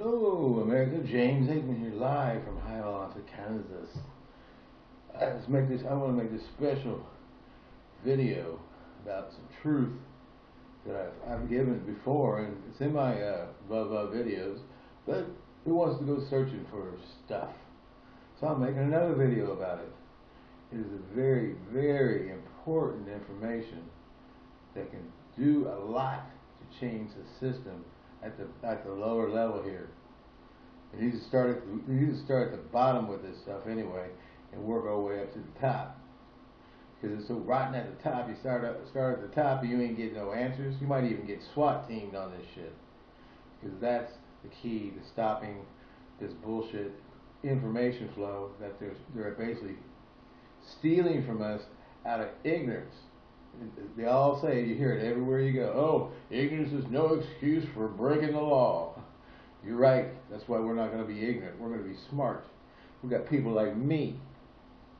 Hello, America. James Aikman here, live from Hiawatha, Kansas. I just make this. I want to make this special video about some truth that I've, I've given before, and it's in my uh, blah videos. But who wants to go searching for stuff? So I'm making another video about it. It is a very, very important information that can do a lot to change the system at the at the lower level here. We need to start at we need to start at the bottom with this stuff anyway, and work our way up to the top. Because it's so rotten at the top. You start up, start at the top, and you ain't getting no answers. You might even get SWAT teamed on this shit. Because that's the key to stopping this bullshit information flow that they're they're basically stealing from us out of ignorance. They all say, you hear it everywhere you go, oh, ignorance is no excuse for breaking the law. You're right. That's why we're not going to be ignorant. We're going to be smart. We've got people like me.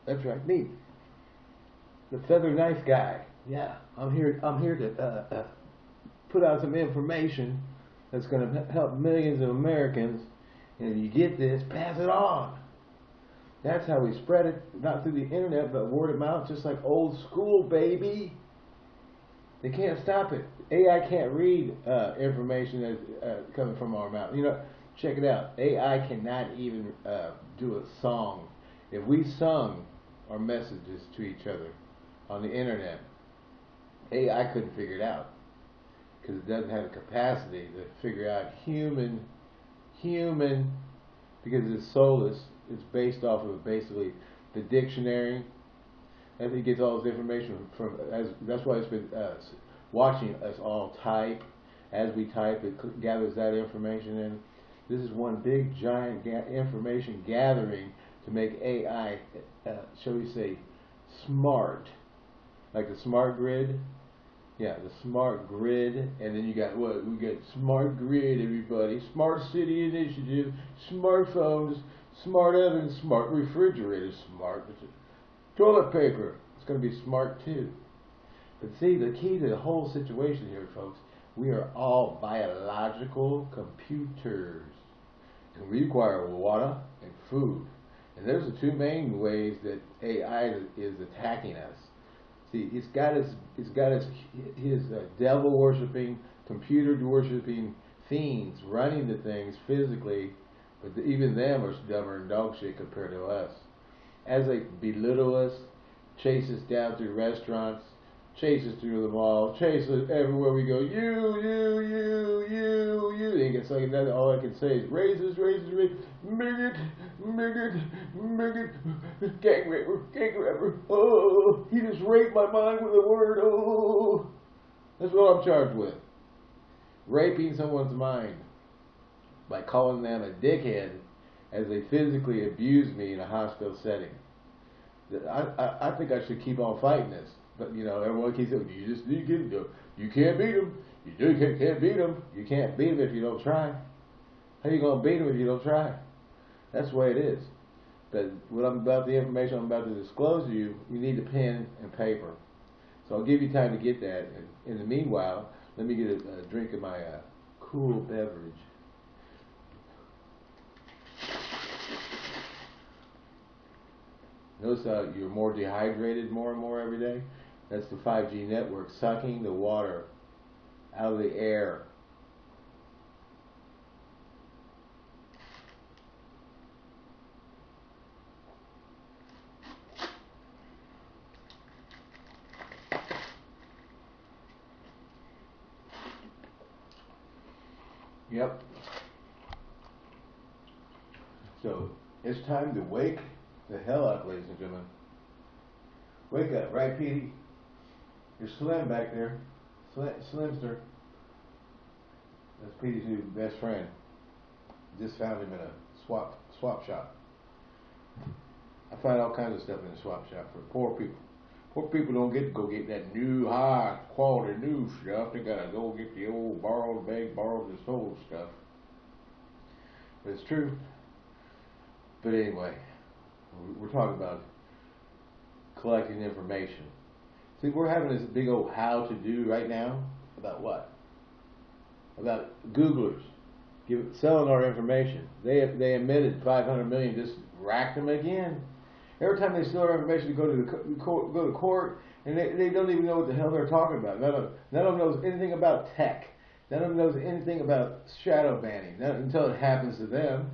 That's right, me. The feather knife guy. Yeah, I'm here. I'm here to uh, uh, put out some information that's going to help millions of Americans. And if you get this, pass it on. That's how we spread it, not through the internet, but word of mouth, just like old school, baby. They can't stop it. AI can't read uh, information that's uh, coming from our mouth. You know, check it out. AI cannot even uh, do a song. If we sung our messages to each other on the internet, AI couldn't figure it out because it doesn't have the capacity to figure out human, human, because it's soulless. It's based off of basically the dictionary and he gets all his information from, as that's why it's been uh, watching us all type. As we type, it gathers that information in. This is one big giant ga information gathering to make AI, uh, shall we say, smart, like the smart grid. Yeah, the smart grid, and then you got what? We got smart grid, everybody. Smart city initiative, smartphones, smart ovens, smart refrigerators, smart Toilet paper. It's going to be smart too. But see, the key to the whole situation here, folks, we are all biological computers. And we require water and food. And there's the two main ways that AI is attacking us. See, it's got his, it's got his, his uh, devil worshipping, computer worshipping fiends running the things physically, but even them are dumber than dog shit compared to us as they belittle us, chase us down through restaurants, chase us through the mall, chase us everywhere we go. You, you, you, you, you. They get like that. All I can say is raises, raises, raises. Midget, midget, midget. Gang raper, gang raper. Oh, he just raped my mind with a word. Oh, that's what I'm charged with. Raping someone's mind by calling them a dickhead as they physically abused me in a hospital setting. I, I, I think I should keep on fighting this. But, you know, everyone keeps saying, you just need to get them. You can't beat them. You do, can't, can't beat them. You can't beat them if you don't try. How you going to beat them if you don't try? That's the way it is. But what I'm about, the information I'm about to disclose to you, you need a pen and paper. So I'll give you time to get that. And in the meanwhile, let me get a, a drink of my uh, cool beverage. Notice how you're more dehydrated more and more every day. That's the 5G network sucking the water out of the air. Yep. So it's time to wake the hell up, ladies and gentlemen. Wake up, right, Petey? You're Slim back there. Slim, Slimster. That's Petey's new best friend. Just found him in a swap swap shop. I find all kinds of stuff in the swap shop for poor people. Poor people don't get to go get that new high quality new stuff. They gotta go get the old borrowed bag, borrowed and sold stuff. But it's true. But anyway, we're talking about collecting information. See, we're having this big old how to do right now about what? About Googlers. give, selling our information. They they admitted 500 million, just racked them again. Every time they sell our information, they go to the court, go to court, and they, they don't even know what the hell they're talking about. None of, none of them knows anything about tech. None of them knows anything about shadow banning Not until it happens to them.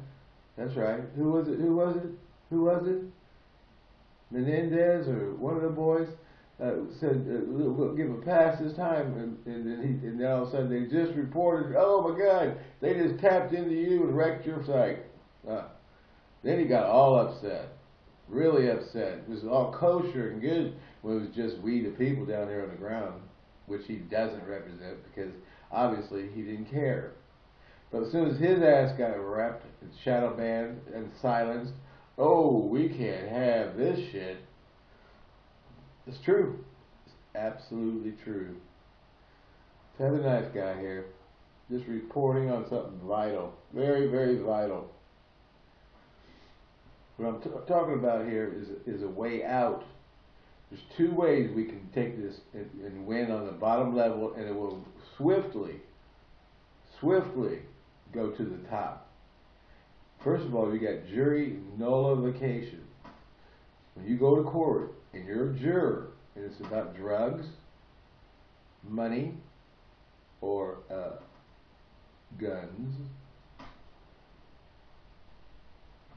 That's right. Who was it? Who was it? Who was it? Menendez or one of the boys uh, said, uh, we'll give a pass this time, and, and, then he, and then all of a sudden they just reported, oh my God, they just tapped into you and wrecked your site. Uh, then he got all upset, really upset. It was all kosher and good when it was just we, the people down there on the ground, which he doesn't represent because obviously he didn't care. But as soon as his ass got wrapped and shadow banned and silenced, oh, we can't have this shit. It's true. It's absolutely true. Have a nice guy here. Just reporting on something vital. Very, very vital. What I'm talking about here is, is a way out. There's two ways we can take this and, and win on the bottom level, and it will swiftly, swiftly go to the top. First of all, you got jury nullification. When you go to court and you're a juror and it's about drugs, money, or uh, guns,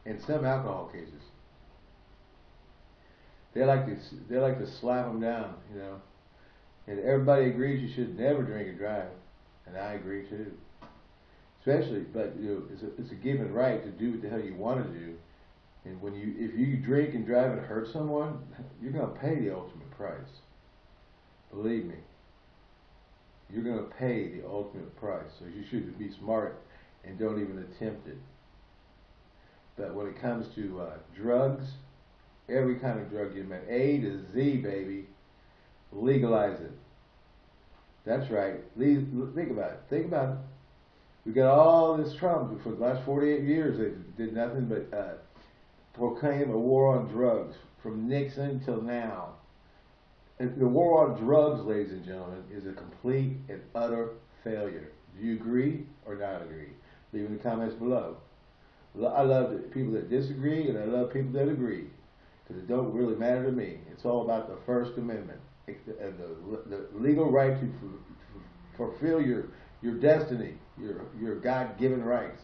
and some alcohol cases, they like to they like to slap them down, you know. And everybody agrees you should never drink and drive, and I agree too especially, but you know, it's a, it's a given right to do what the hell you want to do. And when you, if you drink and drive and hurt someone, you're going to pay the ultimate price. Believe me. You're going to pay the ultimate price. So you should be smart and don't even attempt it. But when it comes to uh, drugs, every kind of drug you met, A to Z, baby, legalize it. That's right. Think about it. Think about it. We got all this Trump for the last 48 years. They did nothing but uh, proclaim a war on drugs from Nixon till now. And the war on drugs, ladies and gentlemen, is a complete and utter failure. Do you agree or not agree? Leave in the comments below. I love people that disagree and I love people that agree because it don't really matter to me. It's all about the First Amendment and the, the legal right to fulfill your your destiny, your your God given rights.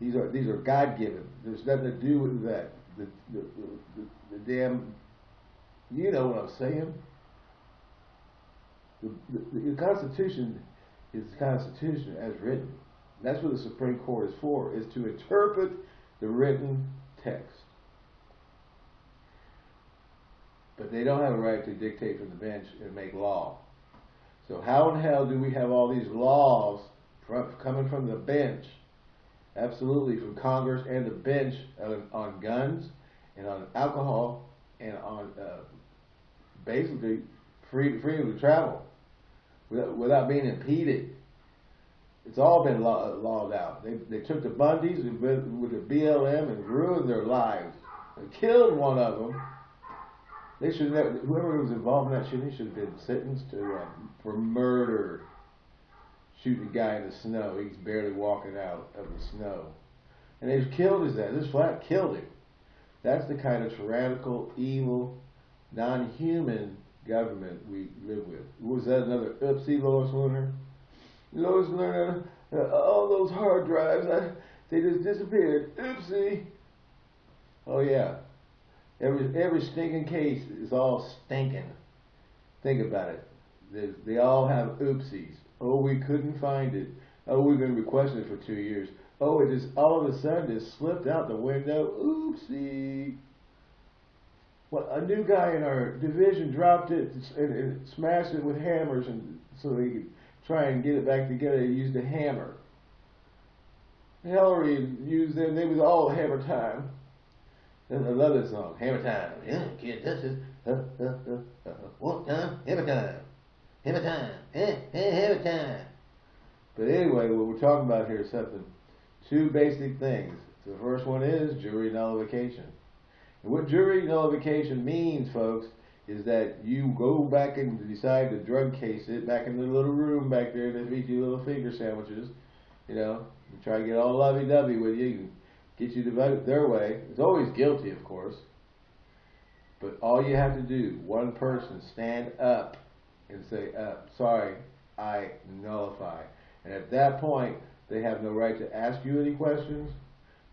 These are these are God given. There's nothing to do with that. The, the, the, the damn, you know what I'm saying. The, the, the Constitution is the Constitution as written. That's what the Supreme Court is for, is to interpret the written text. But they don't have a right to dictate from the bench and make law. So how in hell do we have all these laws from, coming from the bench, absolutely from Congress and the bench on, on guns and on alcohol and on uh, basically free, freedom to travel without, without being impeded? It's all been law, lawed out. They, they took the Bundys with the BLM and ruined their lives. They killed one of them they should whoever was involved in that shooting should have been sentenced to uh, for murder. Shooting a guy in the snow. He's barely walking out of the snow. And they killed his ass. This flat killed him. That's the kind of tyrannical, evil, non-human government we live with. Was that another oopsie, Lois Lerner? Lois Lerner, all those hard drives, I, they just disappeared. Oopsie. Oh yeah, Every every stinking case is all stinking. Think about it. They, they all have oopsies. Oh, we couldn't find it. Oh, we've been requesting it for two years. Oh, it just all of a sudden just slipped out the window. Oopsie. Well, a new guy in our division dropped it and, and smashed it with hammers, and so he could try and get it back together. He used a hammer. Hillary used them. They was all hammer time. Love this song. Hammer time. Yeah, can't touch this. Uh, uh, uh, uh, what time? Hammer time. Hammer time. Eh, eh, time. But anyway, what we're talking about here is something, two basic things. The first one is jury nullification. And what jury nullification means, folks, is that you go back and decide to drug case it back in the little room back there that feed you little finger sandwiches, You know, try to get all lovey-dovey with you, get you to vote their way. It's always guilty, of course. But all you have to do, one person, stand up and say, uh, sorry, I nullify. And at that point, they have no right to ask you any questions.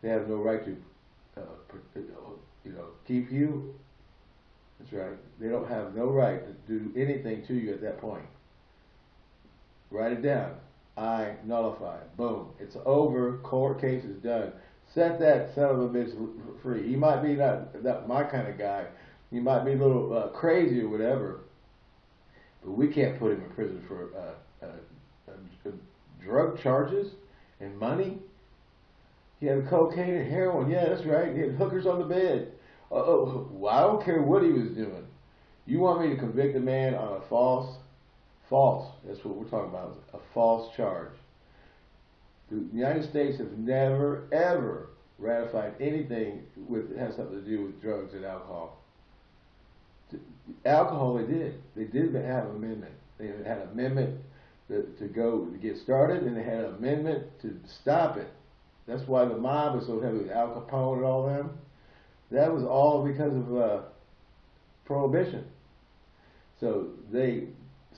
They have no right to, uh, you know, keep you. That's right. They don't have no right to do anything to you at that point. Write it down. I nullify. Boom. It's over. Court case is done. Set that son of a bitch free. He might be not, not my kind of guy. He might be a little uh, crazy or whatever. We can't put him in prison for uh, uh, uh drug charges and money. He had cocaine and heroin. Yeah, that's right. He had hookers on the bed. oh, well, I don't care what he was doing. You want me to convict a man on a false, false, that's what we're talking about, a false charge. The United States has never, ever ratified anything with that has something to do with drugs and alcohol. Alcohol, they did. They did have an amendment. They had an amendment to, to go to get started, and they had an amendment to stop it. That's why the mob was so heavy with Al Capone and all them. That was all because of uh, prohibition. So they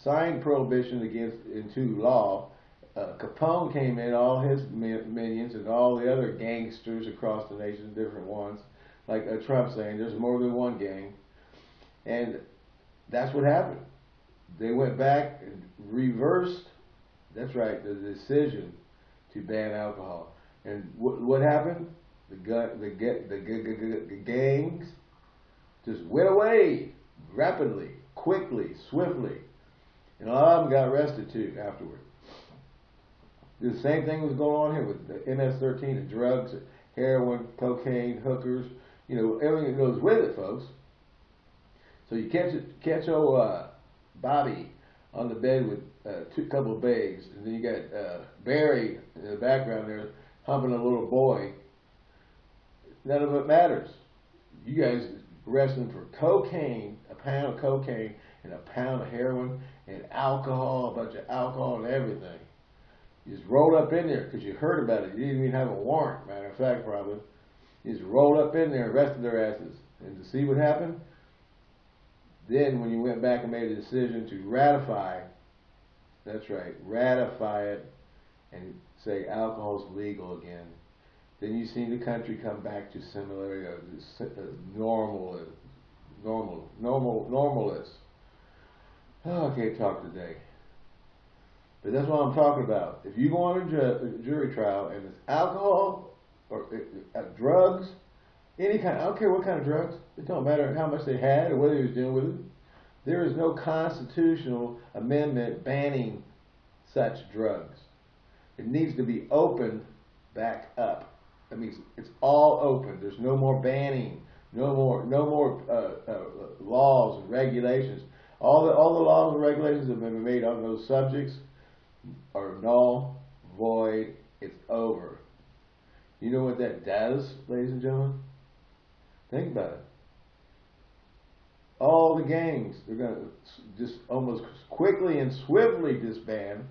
signed prohibition against into law. Uh, Capone came in, all his minions and all the other gangsters across the nation, different ones, like uh, Trump saying, there's more than one gang, and that's what happened. They went back and reversed. That's right, the decision to ban alcohol. And what, what happened? The, gun, the, the, gangs just went away rapidly, quickly, swiftly. And a lot of them got arrested too afterward. The same thing was going on here with the MS-13, the drugs, heroin, cocaine, hookers, you know, everything that goes with it, folks. So you catch catch old uh, Bobby on the bed with uh, two couple of bags, and then you got uh, Barry in the background there humping a little boy. None of it matters. You guys him for cocaine, a pound of cocaine, and a pound of heroin, and alcohol, a bunch of alcohol and everything. You just rolled up in there because you heard about it. You didn't even have a warrant, matter of fact, probably. You just rolled up in there, and arrested their asses. And to see what happened, then when you went back and made a decision to ratify, that's right, ratify it and say alcohol's legal again, then you see the country come back to similar, uh, uh, normal, uh, normal, normal, normalist. Oh, I can't talk today. But that's what I'm talking about. If you go on a, ju jury trial and it's alcohol or uh, uh, drugs, any kind, I don't care what kind of drugs, it don't matter how much they had or whether he was dealing with it. There is no constitutional amendment banning such drugs. It needs to be opened back up. That means it's all open. There's no more banning, no more, no more uh, uh, laws and regulations. All the all the laws and regulations that have been made on those subjects are null, void. It's over. You know what that does, ladies and gentlemen? Think about it. All the gangs, they're going to just almost quickly and swiftly disband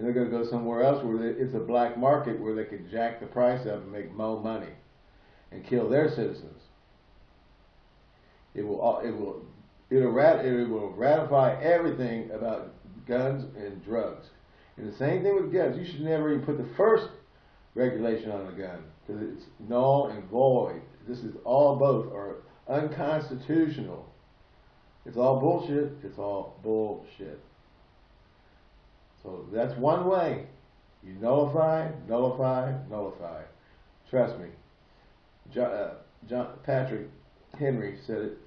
and they're going to go somewhere else where it's a black market where they can jack the price up and make more money and kill their citizens. It will it will it'll rat, it will ratify everything about guns and drugs. And the same thing with guns. You should never even put the first regulation on a gun because it's null and void. This is all both are unconstitutional. It's all bullshit. It's all bullshit. So that's one way. You nullify, nullify, nullify. Trust me. John, uh, John Patrick Henry said it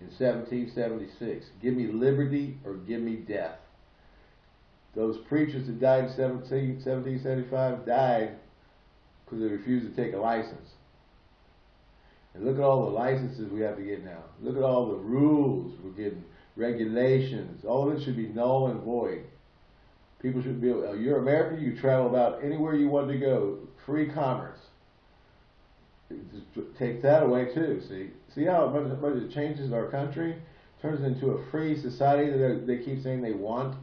in 1776. Give me liberty or give me death. Those preachers that died in 17, 1775 died because they refused to take a license. And look at all the licenses we have to get now. Look at all the rules we're getting, regulations. All of it should be null and void. People should be able, uh, you're American, you travel about anywhere you want to go. Free commerce. Take that away too, see? See how much, it changes our country? Turns into a free society that they keep saying they want.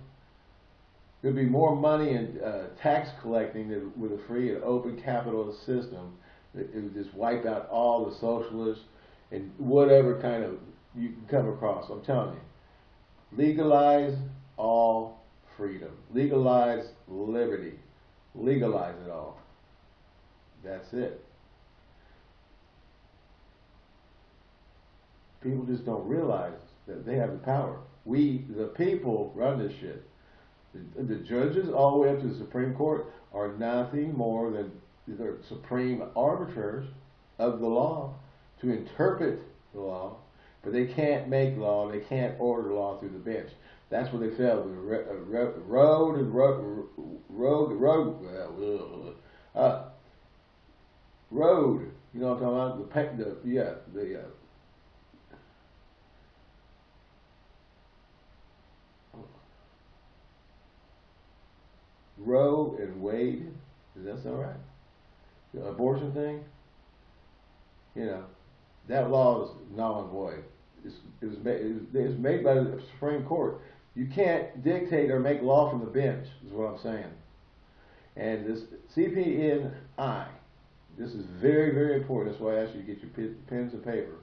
there'd be more money in uh, tax collecting than with a free and open capitalist system. It, would just wipe out all the socialists and whatever kind of you can come across. I'm telling you, legalize all freedom, legalize liberty, legalize it all. That's it. People just don't realize that they have the power. We, the people, run this shit. The, the judges, all the way up to the Supreme Court, are nothing more than the supreme arbiters of the law to interpret the law, but they can't make law, they can't order law through the bench. That's where they failed with road and road, road, road, uh, road. You know what I'm talking about? The, the yeah, the uh, Roe and Wade. Does that sound right? The abortion thing. You know, that law is null and void. It's, it, was made, it was made by the Supreme Court. You can't dictate or make law from the bench, is what I'm saying. And this CPNI, this is very, very important. That's why I asked you to get your pens and paper.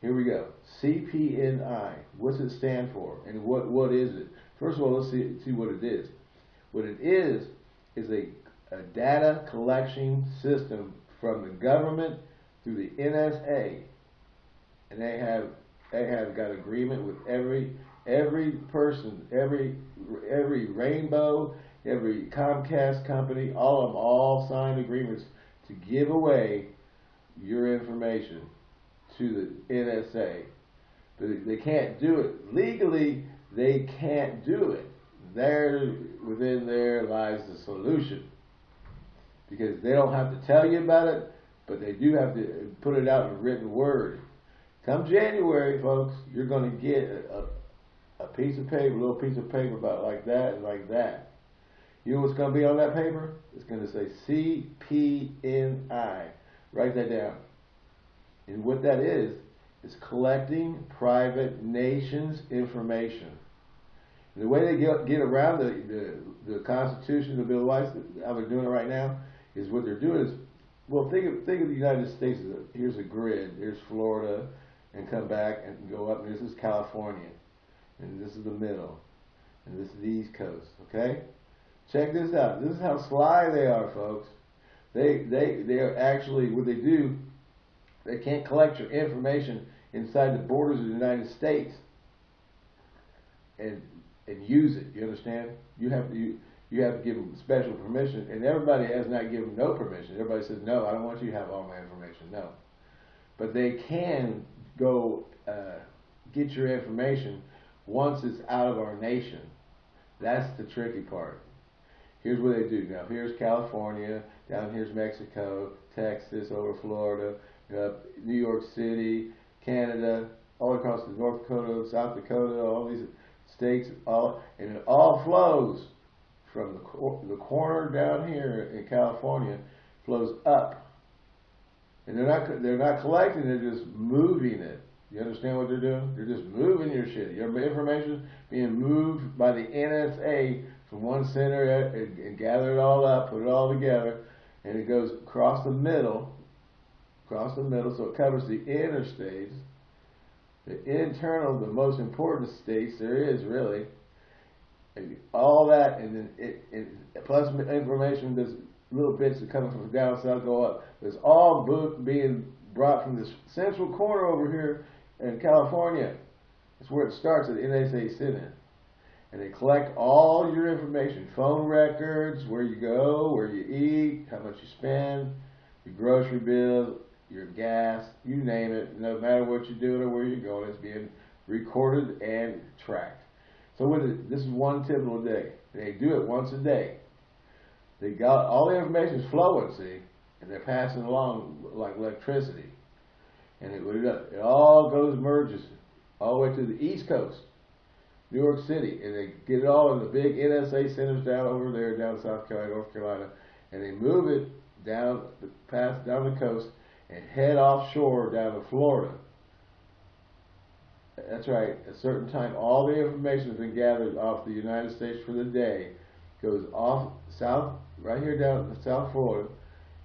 Here we go. CPNI. What's it stand for? And what, what is it? First of all, let's see, see what it is. What it is, is a, a data collection system from the government through the NSA. And they have they have got agreement with every every person, every every rainbow, every Comcast company, all of them all signed agreements to give away your information to the NSA. But they can't do it legally. They can't do it there, within there lies the solution. Because they don't have to tell you about it, but they do have to put it out in written word. Come January, folks, you're going to get a, a, piece of paper, a little piece of paper about like that and like that. You know what's going to be on that paper? It's going to say CPNI. Write that down. And what that is, is collecting private nations' information. The way they get, get around the, the, the Constitution, the Bill of Rights, how they're doing it right now, is what they're doing is, well, think of, think of the United States as a, here's a grid. Here's Florida, and come back and go up, and this is California, and this is the middle, and this is the East Coast, okay? Check this out. This is how sly they are, folks. They, they, they are actually, what they do, they can't collect your information inside the borders of the United States. And and use it. You understand? You have to you, you have to give them special permission, and everybody has not given no permission. Everybody says no, I don't want you to have all my information. No, but they can go uh, get your information once it's out of our nation. That's the tricky part. Here's what they do. Now here's California, down here's Mexico, Texas, over Florida, uh, New York City, Canada, all across the North Dakota, South Dakota, all these states, all, and it all flows from the, cor the corner down here in California, flows up. And they're not, they're not collecting, they're just moving it. You understand what they're doing? They're just moving your shit. Your information being moved by the NSA from one center and, and gather it all up, put it all together, and it goes across the middle, across the middle, so it covers the interstates, the internal, the most important states there is really. All that, and then it, it plus information, there's little bits that come from down south go up. It's all book being brought from this central corner over here in California. It's where it starts at the NSA Senate. And they collect all your information, phone records, where you go, where you eat, how much you spend, your grocery bill, your gas, you name it, no matter what you're doing or where you're going, it's being recorded and tracked. So with it, this is one typical day. They do it once a day. They got all the information is flowing, see, and they're passing along like electricity. And it, it all goes merges all the way to the East Coast, New York City, and they get it all in the big NSA centers down over there, down South Carolina, North Carolina, and they move it down, past down the coast, and head offshore down to Florida. That's right. At a certain time, all the information has been gathered off the United States for the day, goes off south, right here down South Florida,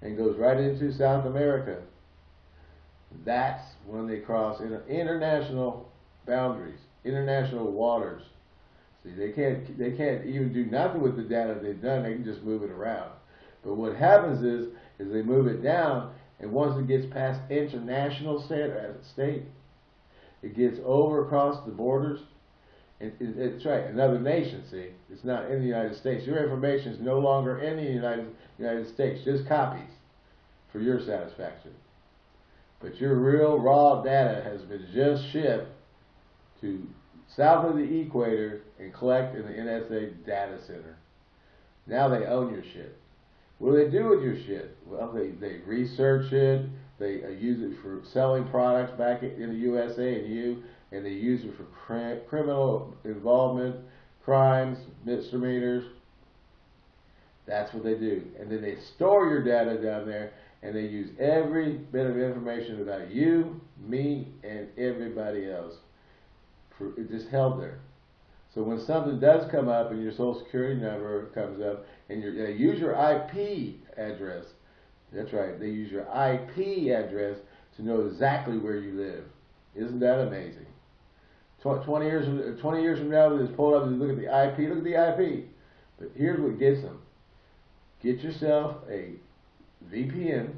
and goes right into South America. That's when they cross inter international boundaries, international waters. See, they can't they can't even do nothing with the data they've done. They can just move it around. But what happens is is they move it down, and once it gets past international state, uh, state it gets over across the borders. It, it, it's right, another nation, see. It's not in the United States. Your information is no longer in the United, United States, just copies for your satisfaction. But your real raw data has been just shipped to south of the equator and collect in the NSA data center. Now they own your shit. What do they do with your shit? Well, they, they research it, they uh, use it for selling products back in the USA and you, and they use it for cr criminal involvement, crimes, misdemeanors. That's what they do. And then they store your data down there, and they use every bit of information about you, me, and everybody else. For, it just held there. So when something does come up and your social security number comes up and you uh, use your IP address, that's right, they use your IP address to know exactly where you live. Isn't that amazing? 20 years from, 20 years from now, they just pull up and look at the IP, look at the IP. But here's what gets them. Get yourself a VPN,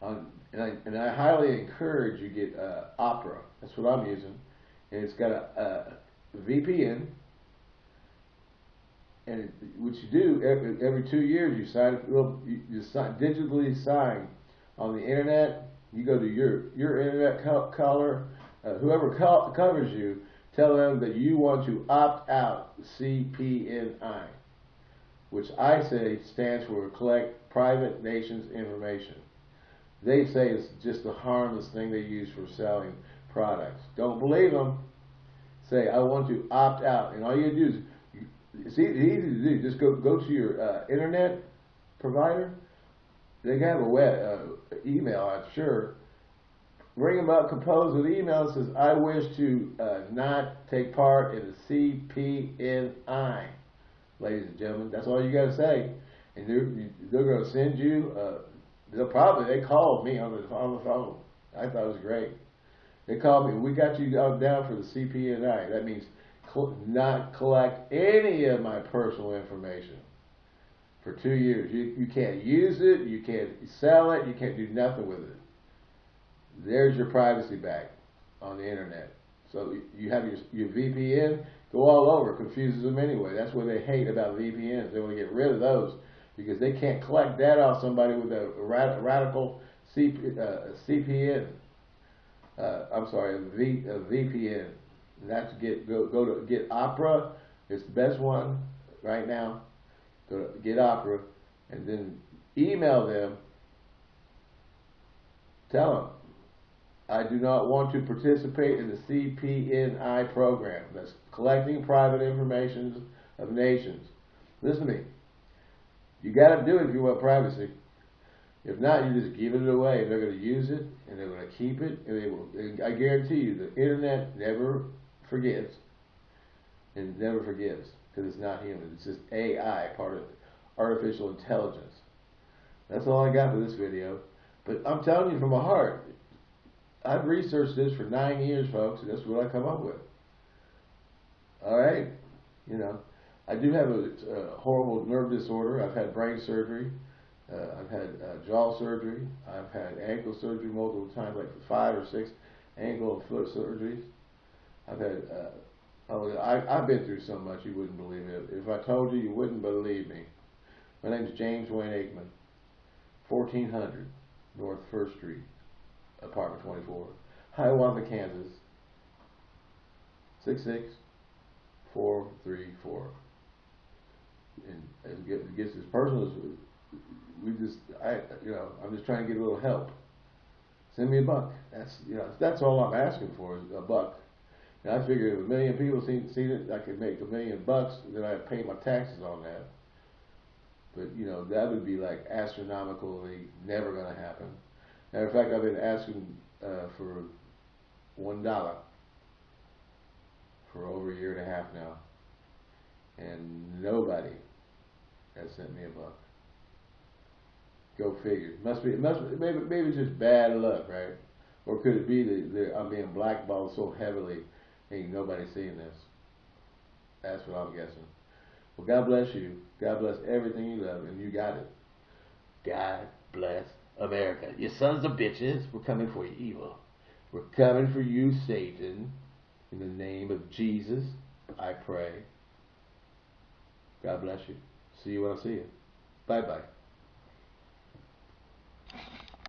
on, and, I, and I highly encourage you get uh, Opera. That's what I'm using. And it's got a, a VPN and what you do every, every two years, you sign well, you, you sign, digitally sign on the internet. You go to your your internet co caller, uh, whoever co covers you, tell them that you want to opt out CPNI, which I say stands for Collect Private Nations Information. They say it's just a harmless thing they use for selling products. Don't believe them. Say, I want to opt out. And all you do is it's easy, to do. Just go go to your uh, internet provider. They have a web uh, email, I'm sure. Ring them up, compose an email that says, "I wish to uh, not take part in the CPNI." Ladies and gentlemen, that's all you got to say, and they're they're going to send you. Uh, they'll probably they called me on the on the phone. I thought it was great. They called me. We got you down for the CPNI. That means not collect any of my personal information for two years. You, you can't use it, you can't sell it, you can't do nothing with it. There's your privacy back on the internet. So you have your, your VPN, go all over, confuses them anyway. That's what they hate about VPNs. They want to get rid of those because they can't collect data off somebody with a radical CP, uh, CPN. Uh, I'm sorry, a, v, a VPN. That's get go go to get Opera. It's the best one right now. Go to get Opera, and then email them. Tell them I do not want to participate in the CPNI program. That's collecting private information of nations. Listen to me. You got to do it if you want privacy. If not, you just give it away. They're going to use it and they're going to keep it, and they will. I guarantee you, the internet never forgives and never forgives because it's not human. It's just AI, part of artificial intelligence. That's all I got for this video. But I'm telling you from my heart, I've researched this for nine years, folks, and that's what I come up with. All right? You know, I do have a, a horrible nerve disorder. I've had brain surgery. Uh, I've had uh, jaw surgery. I've had ankle surgery multiple times, like five or six ankle and foot surgeries. I've had, uh, oh, I, I've been through so much you wouldn't believe it. If I told you, you wouldn't believe me. My name is James Wayne Aikman, 1400 North First Street, apartment 24, Hiawatha, Kansas, 66434. And it gets as personal as we just, I, you know, I'm just trying to get a little help. Send me a buck. That's, you know, that's all I'm asking for is a buck. And I figured if a million people seen, seen it, I could make a million bucks, then I'd pay my taxes on that. But, you know, that would be like astronomically never going to happen. Matter of fact, I've been asking uh, for one dollar for over a year and a half now, and nobody has sent me a buck. Go figure. Must be. Must be, maybe maybe just bad luck, right? Or could it be that I'm being blackballed so heavily, ain't nobody seeing this? That's what I'm guessing. Well, God bless you. God bless everything you love, and you got it. God bless America. You sons of bitches, we're coming for you, evil. We're coming for you, Satan. In the name of Jesus, I pray. God bless you. See you when I see you. Bye bye.